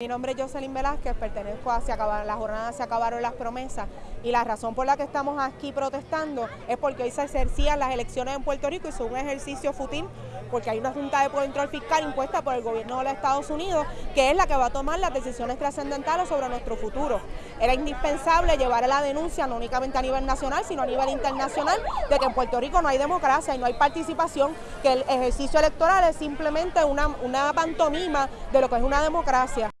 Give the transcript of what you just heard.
Mi nombre es Jocelyn Velázquez, pertenezco a Se acabaron, la jornada Se acabaron las promesas y la razón por la que estamos aquí protestando es porque hoy se ejercían las elecciones en Puerto Rico y es un ejercicio fútil porque hay una Junta de Control Fiscal impuesta por el gobierno de los Estados Unidos que es la que va a tomar las decisiones trascendentales sobre nuestro futuro. Era indispensable llevar a la denuncia no únicamente a nivel nacional sino a nivel internacional de que en Puerto Rico no hay democracia y no hay participación, que el ejercicio electoral es simplemente una pantomima de lo que es una democracia.